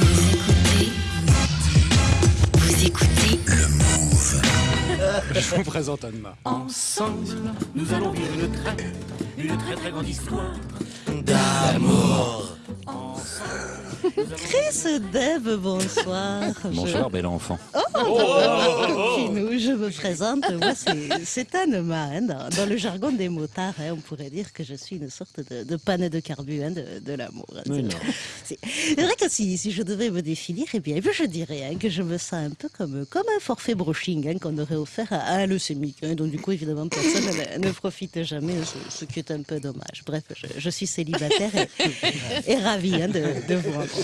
Vous écoutez, vous écoutez Le Move. Je vous présente Anma. Ensemble, nous allons vivre une très, une très très grande histoire. Chris Deb, bonsoir. Bonsoir, bel enfant. Je... Nous, je me présente. Moi, c'est- Anne-Ma. hein, dans, dans le jargon des motards, hein, on pourrait dire que je suis une sorte de, de panne de carburant hein, de, de l'amour. hein. C'est- non. C'est c'est vrai que si, si je devais me définir, eh bien, je dirais hein, que je me sens un peu comme, comme un forfait brushing hein, qu'on aurait offert à, à un leucémique. hein. donc, du coup, évidemment, personne ne, ne profite jamais, ce, ce qui est un peu dommage. Bref, je, je suis célibataire et, et ravie hein, de, de vous rencontrer.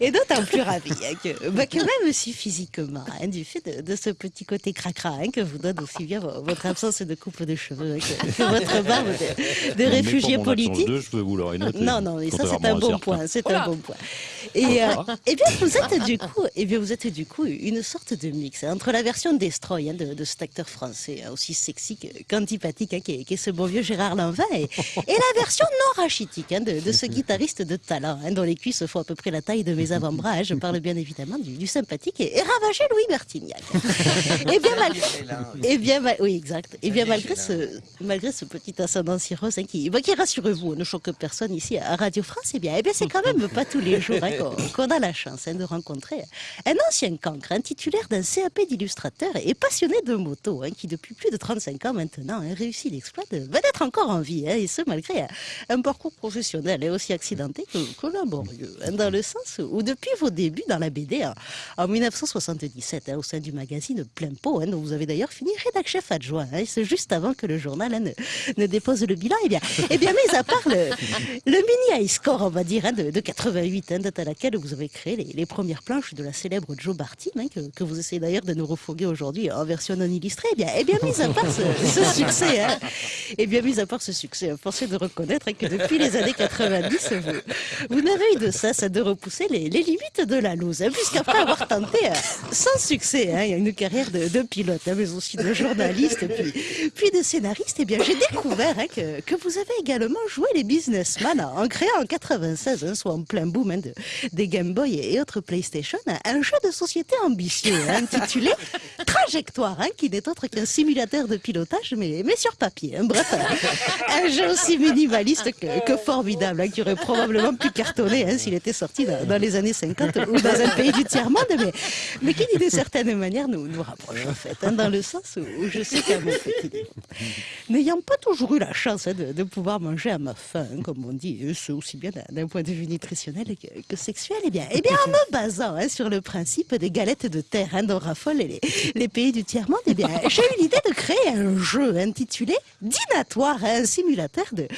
Et d'autant plus ravi hein, que, bah, que même si physiquement, hein, du fait de, de ce petit côté cracra hein, que vous donne aussi bien vo- votre absence de coupe de cheveux, hein, que, que votre barbe de, de réfugié politique. De cheveux, vous l'aurez noté. Non, non, mais ça c'est un bon certains. point, c'est un bon point. Et, euh, eh bien, vous êtes du coup, eh bien, vous êtes du coup une sorte de mix hein, entre la version Destroy hein, de, de cet acteur français hein, aussi sexy que- qu'antipathique hein, qui, est, qui est ce bon vieux Gérard Lanvin et, et la version non rachitique hein, de, de ce guitariste de talent hein, dont les cuisses font à peu près la taille de mes avant-bras. hein. Je parle bien évidemment du, du sympathique et, et ravagé Louis Bertignac. Eh bien, mal- eh bien, mal- oui, exact. Eh bien, malgré ce, malgré ce petit ascendant cirrhose hein, qui, bah, qui rassurez-vous, ne choque personne ici à Radio France, eh bien, eh bien c'est quand même pas tous les jours hein, qu'on a la chance hein, de rencontrer un ancien cancre, un titulaire d'un CAP d'illustrateur et passionné de moto, hein, qui depuis plus de 35 ans maintenant réussit l'exploit de- d'être encore en vie, et ce malgré un, parcours professionnel et aussi accidenté que, que laborieux, dans le sens où depuis vos débuts dans la BD en, en 1977, hein, au sein du magazine Plein Pot, hein, dont vous avez d'ailleurs fini rédac chef adjoint, hein, c'est juste avant que le journal ne, dépose le bilan. Eh bien, eh bien, mis à part le, mini high score, on va dire, de, de 88, hein, date à laquelle vous avez créé les, premières planches de la célèbre Joe hein, que, vous essayez d'ailleurs de nous refoguer aujourd'hui en version non illustrée. Eh bien, eh bien, mis à part ce, succès, eh bien, mis à part ce succès, est de reconnaître que depuis les années 90, vous, vous n'avez eu de cesse de repousser les, limites de la loose, hein, puisqu'après avoir tenté, euh, sans succès, hein, une carrière de, de pilote, hein, mais aussi de journaliste, puis, de scénariste, eh bien, j'ai découvert hein, que, vous avez également joué les businessmen en, créant en 96, hein, soit en plein boom de, des Game Boy et, autres PlayStation, un, jeu de société ambitieux intitulé Trajectoire, hein, qui n'est autre qu'un simulateur de pilotage, mais, mais sur papier. hein. Bref, un, jeu aussi minimaliste que, formidable, hein, qui aurait probablement pu cartonner hein, s'il était sorti dans, les années 50 ou dans un pays du tiers-monde, mais, mais qui, d'une certaine manière, nous, nous rapproche en fait, hein, dans le sens où, je sais qu'à n'ayant pas toujours eu la chance hein, de, pouvoir manger à ma faim, comme on dit, ce aussi bien d'un- point de vue nutritionnel que, sexuel, eh bien, eh bien, en me basant sur le principe des galettes de terre hein, dont raffolent les, les du tiers-monde, eh j'ai eu l'idée de créer un jeu intitulé Dinatoire, hein, un simulateur de,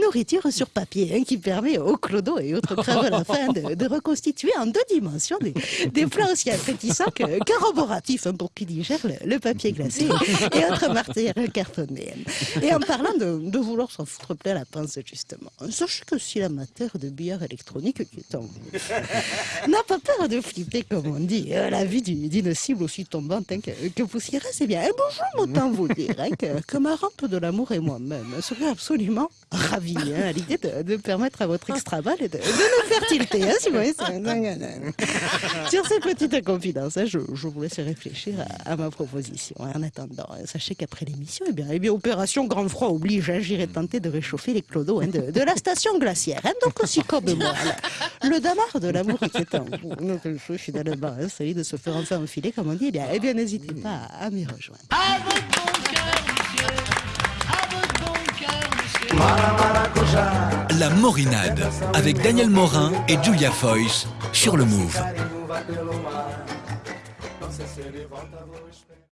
nourriture sur papier, hein, qui permet aux clodos et autres crèves à la fin de, reconstituer en deux dimensions des, des plats aussi appétissants que corroboratifs hein, pour qui digère le, papier glacé et autres matières cartonnées. Et en parlant de, vouloir s'en foutre plein la pince, justement, sachez que si l'amateur de billard électronique qui est en vous n'a pas peur de flipper, comme on dit, à la vue du- d'une cible aussi tombante hein, que poussiéreuse, c'est bien. Un bonjour, autant vous dire hein, que, que ma rente de l'amour et moi-même seraient absolument ravis hein, à l'idée de, permettre à votre extra balle de, de nous faire. Hein, vous Sur ces petites confidences, je, je vous laisse réfléchir à, ma proposition. En attendant, sachez qu'après l'émission, eh eh bien, opération grand froid oblige, j'irai tenter de réchauffer les clodos de, de la station glaciaire. donc aussi comme moi, le, le damar de l'amour qui est en vous. Donc, je suis finalement hein, celui de se faire enfin enfiler, comme on dit. Eh bien, eh bien n'hésitez pas à, à m'y rejoindre. À votre bon cœur, monsieur. À votre bon cœur, monsieur. La Morinade avec Daniel Morin et Julia Foyce sur le Move.